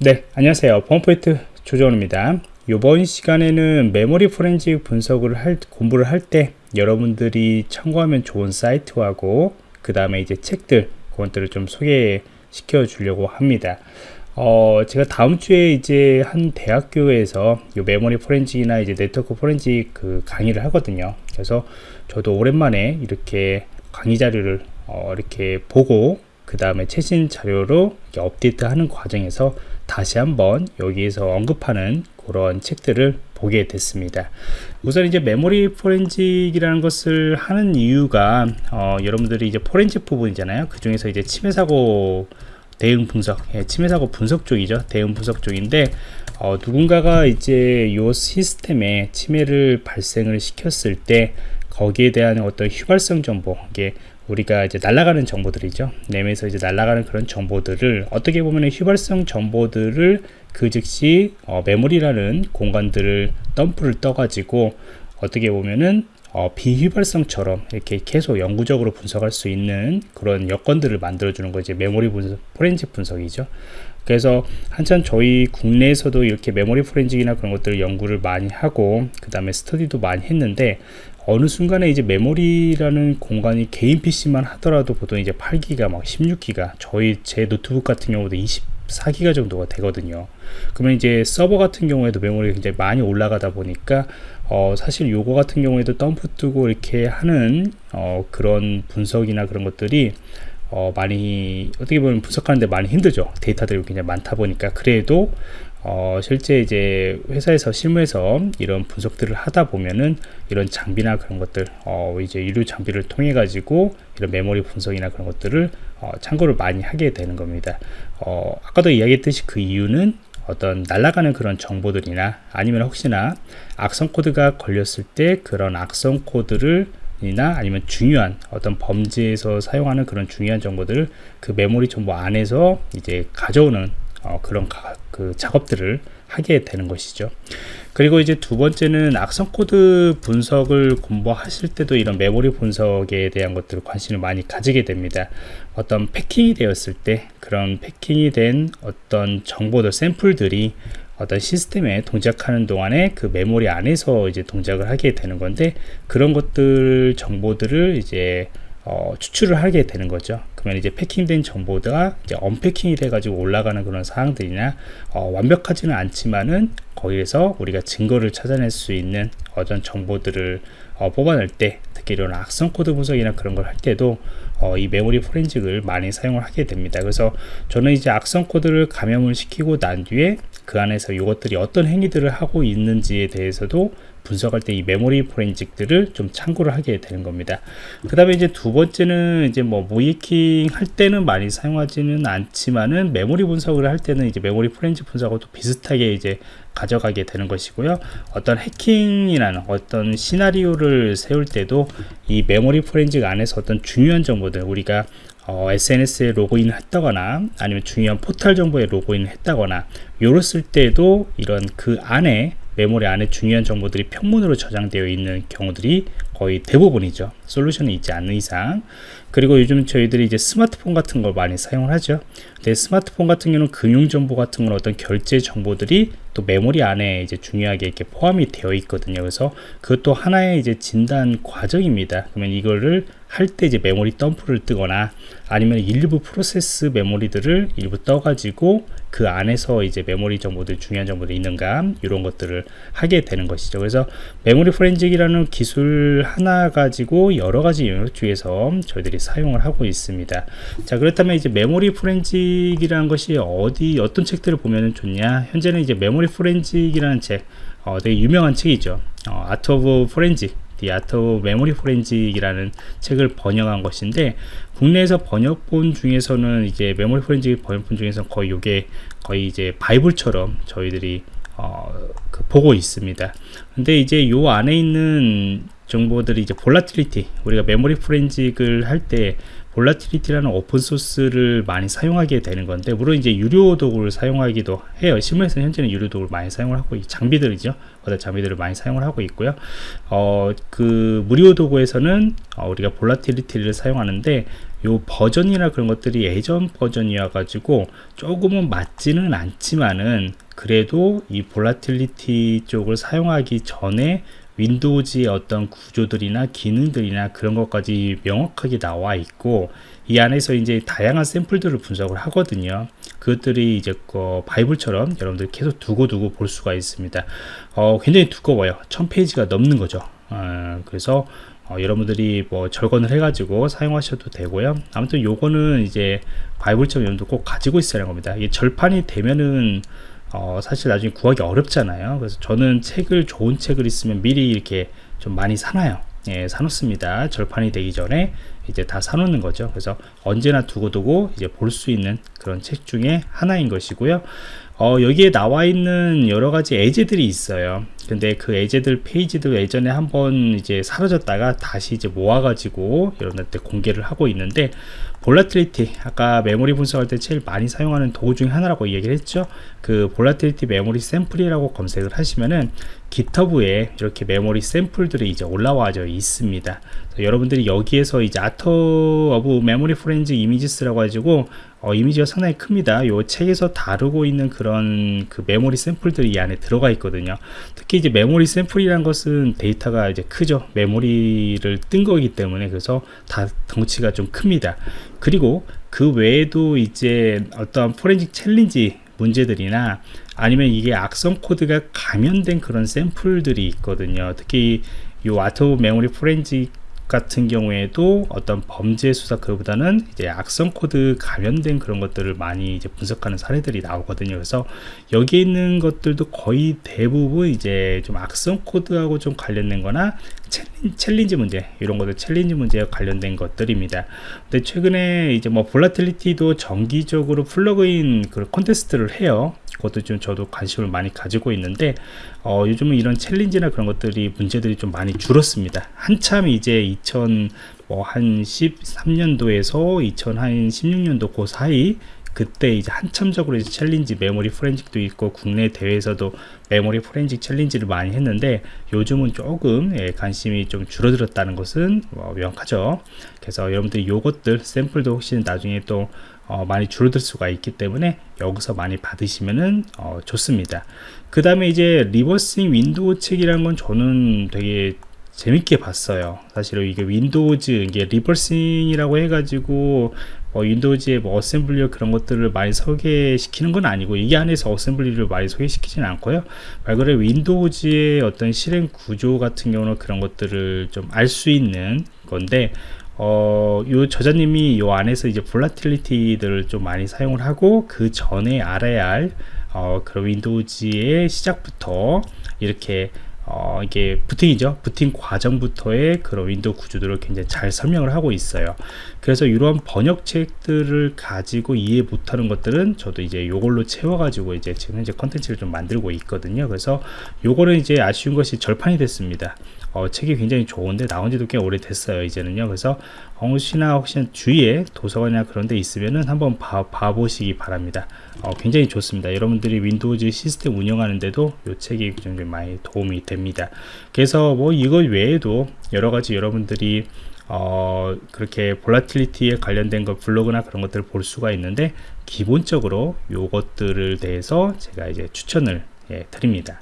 네 안녕하세요. 범포인트 조정원입니다. 이번 시간에는 메모리 포렌식 분석을 할 공부를 할 때 여러분들이 참고하면 좋은 사이트하고 그 다음에 이제 책들 그것들을 좀 소개시켜 주려고 합니다. 어, 제가 다음 주에 이제 한 대학교에서 이 메모리 포렌식이나 이제 네트워크 포렌식 그 강의를 하거든요. 그래서 저도 오랜만에 이렇게 강의 자료를 어, 이렇게 보고 그 다음에 최신 자료로 업데이트하는 과정에서 다시 한번 여기에서 언급하는 그런 책들을 보게 됐습니다. 우선 이제 메모리 포렌식이라는 것을 하는 이유가 어, 여러분들이 이제 포렌식 부분이잖아요. 그 중에서 이제 침해 사고 대응 분석, 예, 침해 사고 분석 쪽이죠. 대응 분석 쪽인데 어, 누군가가 이제 요 시스템에 침해를 발생을 시켰을 때 거기에 대한 어떤 휘발성 정보, 이게 우리가 이제 날아가는 정보들이죠. 램에서 이제 날아가는 그런 정보들을 어떻게 보면 휘발성 정보들을 그 즉시 어, 메모리라는 공간들을 덤프를 떠가지고 어떻게 보면은 어, 비휘발성처럼 이렇게 계속 영구적으로 분석할 수 있는 그런 여건들을 만들어주는 거 이제 메모리 분석, 포렌식 분석이죠. 그래서 한참 저희 국내에서도 이렇게 메모리 포렌식이나 그런 것들을 연구를 많이 하고 그 다음에 스터디도 많이 했는데 어느 순간에 이제 메모리라는 공간이 개인 PC만 하더라도 보통 이제 8기가 막 16기가 저희 제 노트북 같은 경우도 24기가 정도가 되거든요. 그러면 이제 서버 같은 경우에도 메모리 굉장히 많이 올라가다 보니까 어, 사실 요거 같은 경우에도 덤프 뜨고 이렇게 하는 어, 그런 분석이나 그런 것들이 어, 많이 어떻게 보면 분석하는데 많이 힘들죠 데이터들이 굉장히 많다 보니까 그래도 어, 실제 이제 회사에서 실무에서 이런 분석들을 하다 보면은 이런 장비나 그런 것들 어, 이제 유료 장비를 통해 가지고 이런 메모리 분석이나 그런 것들을 어, 참고를 많이 하게 되는 겁니다. 어, 아까도 이야기했듯이 그 이유는 어떤 날아가는 그런 정보들이나 아니면 혹시나 악성 코드가 걸렸을 때 그런 악성 코드를 이나 아니면 중요한 어떤 범죄에서 사용하는 그런 중요한 정보들을 그 메모리 정보 안에서 이제 가져오는 어, 그런 가, 그 작업들을 하게 되는 것이죠. 그리고 이제 두 번째는 악성 코드 분석을 공부하실 때도 이런 메모리 분석에 대한 것들을 관심을 많이 가지게 됩니다. 어떤 패킹이 되었을 때 그런 패킹이 된 어떤 정보들 샘플들이 어떤 시스템에 동작하는 동안에 그 메모리 안에서 이제 동작을 하게 되는 건데 그런 것들 정보들을 이제 어, 추출을 하게 되는 거죠. 그러면 이제 패킹된 정보가 이제 언패킹이 돼가지고 올라가는 그런 사항들이나 어, 완벽하지는 않지만은 거기에서 우리가 증거를 찾아낼 수 있는 어떤 정보들을 어, 뽑아낼 때 특히 이런 악성 코드 분석이나 그런 걸 할 때도 어, 이 메모리 포렌식을 많이 사용을 하게 됩니다. 그래서 저는 이제 악성 코드를 감염을 시키고 난 뒤에 그 안에서 이것들이 어떤 행위들을 하고 있는지에 대해서도 분석할 때 이 메모리 포렌식들을 좀 참고를 하게 되는 겁니다. 그 다음에 이제 두 번째는 이제 뭐 모의해킹 할 때는 많이 사용하지는 않지만은 메모리 분석을 할 때는 이제 메모리 포렌식 분석하고 비슷하게 이제 가져가게 되는 것이고요. 어떤 해킹이라는 어떤 시나리오를 세울 때도 이 메모리 포렌식 안에서 어떤 중요한 정보들 우리가 어, SNS에 로그인 했다거나 아니면 중요한 포털 정보에 로그인 했다거나 요랬을 때도 이런 그 안에 메모리 안에 중요한 정보들이 평문으로 저장되어 있는 경우들이 거의 대부분이죠. 솔루션이 있지 않는 이상. 그리고 요즘 저희들이 이제 스마트폰 같은 걸 많이 사용을 하죠. 근데 스마트폰 같은 경우는 금융 정보 같은 건 어떤 결제 정보들이 또 메모리 안에 이제 중요하게 이렇게 포함이 되어 있거든요. 그래서 그것도 하나의 이제 진단 과정입니다. 그러면 이거를 할 때 이제 메모리 덤프를 뜨거나 아니면 일부 프로세스 메모리들을 일부 떠가지고 그 안에서 이제 메모리 정보들 중요한 정보들이 있는가 이런 것들을 하게 되는 것이죠. 그래서 메모리 포렌식이라는 기술 하나 가지고 여러 가지 영역 중에서 저희들이 사용을 하고 있습니다. 자 그렇다면 이제 메모리 포렌식이라는 것이 어디 어떤 책들을 보면 좋냐? 현재는 이제 메모리 포렌식이라는 책 어, 되게 유명한 책이죠. 어, Art of Forensic The Art of Memory Forensic이라는 책을 번역한 것인데 국내에서 번역본 중에서는 이제 메모리 포렌식 번역본 중에서 거의 이게 거의 이제 바이블처럼 저희들이 어, 그 보고 있습니다. 근데 이제 요 안에 있는 정보들이 이제 Volatility 우리가 메모리 포렌식을 할 때 Volatility라는 오픈 소스를 많이 사용하게 되는 건데 물론 이제 유료 도구를 사용하기도 해요. 실무에서 현재는 유료 도구를 많이 사용을 하고 장비들이죠. 어떤 장비들을 많이 사용을 하고 있고요. 어, 그 무료 도구에서는 어, 우리가 Volatility를 사용하는데 요 버전이나 그런 것들이 예전 버전이어 가지고 조금은 맞지는 않지만은 그래도 이 Volatility 쪽을 사용하기 전에 윈도우즈의 어떤 구조들이나 기능들이나 그런 것까지 명확하게 나와 있고 이 안에서 이제 다양한 샘플들을 분석을 하거든요 그것들이 이제 그 바이블처럼 여러분들 계속 두고두고 볼 수가 있습니다 어, 굉장히 두꺼워요 1000페이지가 넘는 거죠 어, 그래서 어, 여러분들이 뭐 절건을 해가지고 사용하셔도 되고요. 아무튼 요거는 이제 바이블처럼 여러분들 꼭 가지고 있어야 하는 겁니다. 이게 절판이 되면은 어, 사실 나중에 구하기 어렵잖아요. 그래서 저는 책을 좋은 책을 있으면 미리 이렇게 좀 많이 사놔요. 예, 사놓습니다. 절판이 되기 전에 이제 다 사놓는 거죠. 그래서 언제나 두고두고 이제 볼 수 있는 그런 책 중에 하나인 것이고요. 어, 여기에 나와 있는 여러 가지 예제들이 있어요. 근데 그 예제들 페이지도 예전에 한번 이제 사라졌다가 다시 이제 모아가지고 여러분한테 공개를 하고 있는데 Volatility 아까 메모리 분석할 때 제일 많이 사용하는 도구 중에 하나라고 얘기를 했죠. 그 Volatility 메모리 샘플이라고 검색을 하시면은 GitHub에 이렇게 메모리 샘플들이 이제 올라와져 있습니다. 여러분들이 여기에서 이제 Art of Memory Forensics Images라고 가지고 어, 이미지가 상당히 큽니다. 요 책에서 다루고 있는 그런 그 메모리 샘플들이 이 안에 들어가 있거든요. 특히 이제 메모리 샘플이란 것은 데이터가 이제 크죠. 메모리를 뜬 거기 때문에 그래서 다 덩치가 좀 큽니다. 그리고 그 외에도 이제 어떤 포렌식 챌린지 문제들이나 아니면 이게 악성 코드가 감염된 그런 샘플들이 있거든요 특히 이 Art of Memory Forensics 같은 경우에도 어떤 범죄 수사 그보다는 이제 악성 코드 감염된 그런 것들을 많이 이제 분석하는 사례들이 나오거든요. 그래서 여기 있는 것들도 거의 대부분 이제 좀 악성 코드하고 좀 관련된 거나 챌린지 문제 이런 것들 챌린지 문제와 관련된 것들입니다. 근데 최근에 이제 뭐 Volatility도 정기적으로 플러그인 그 콘테스트를 해요. 그것도 좀 저도 관심을 많이 가지고 있는데 어, 요즘은 이런 챌린지나 그런 것들이 문제들이 좀 많이 줄었습니다. 한참 이제 2000 뭐한 13년도에서 2016년도 그 사이 그때 이제 한참적으로 이제 챌린지 메모리 포렌식도 있고 국내 대회에서도 메모리 포렌식 챌린지를 많이 했는데 요즘은 조금 예, 관심이 좀 줄어들었다는 것은 뭐 명확하죠. 그래서 여러분들이 요것들 샘플도 혹시 나중에 또 어, 많이 줄어들 수가 있기 때문에 여기서 많이 받으시면은 어, 좋습니다. 그 다음에 이제 reversing 윈도우 책이라는 건 저는 되게 재밌게 봤어요. 사실은 이게 윈도우즈 이게 reversing이라고 해가지고 뭐 윈도우즈의 뭐 어셈블리어 그런 것들을 많이 소개시키는 건 아니고 이 안에서 어셈블리를 많이 소개시키지는 않고요. 말 그대로 윈도우즈의 어떤 실행 구조 같은 경우는 그런 것들을 좀 알 수 있는 건데 어, 요 저자님이 요 안에서 이제 Volatility들을 좀 많이 사용을 하고 그 전에 알아야 할 어, 그런 윈도우즈의 시작부터 이렇게 어, 이게 부팅이죠. 부팅 과정부터의 그런 윈도우 구조들을 굉장히 잘 설명을 하고 있어요. 그래서 이러한 번역 책들을 가지고 이해 못하는 것들은 저도 이제 요걸로 채워가지고 이제 지금 현재 컨텐츠를 좀 만들고 있거든요. 그래서 요거는 이제 아쉬운 것이 절판이 됐습니다. 어, 책이 굉장히 좋은데 나온 지도 꽤 오래됐어요. 이제는요. 그래서 혹시나 혹시나 주위에 도서관이나 그런 데 있으면은 한번 봐, 봐보시기 바랍니다. 어, 굉장히 좋습니다. 여러분들이 윈도우즈 시스템 운영하는데도 이 책이 굉장히 많이 도움이 됩니다. 그래서 뭐 이거 외에도 여러 가지 여러분들이 어, 그렇게 Volatility에 관련된 것 블로그나 그런 것들을 볼 수가 있는데 기본적으로 요것들을 대해서 제가 이제 추천을 예, 드립니다.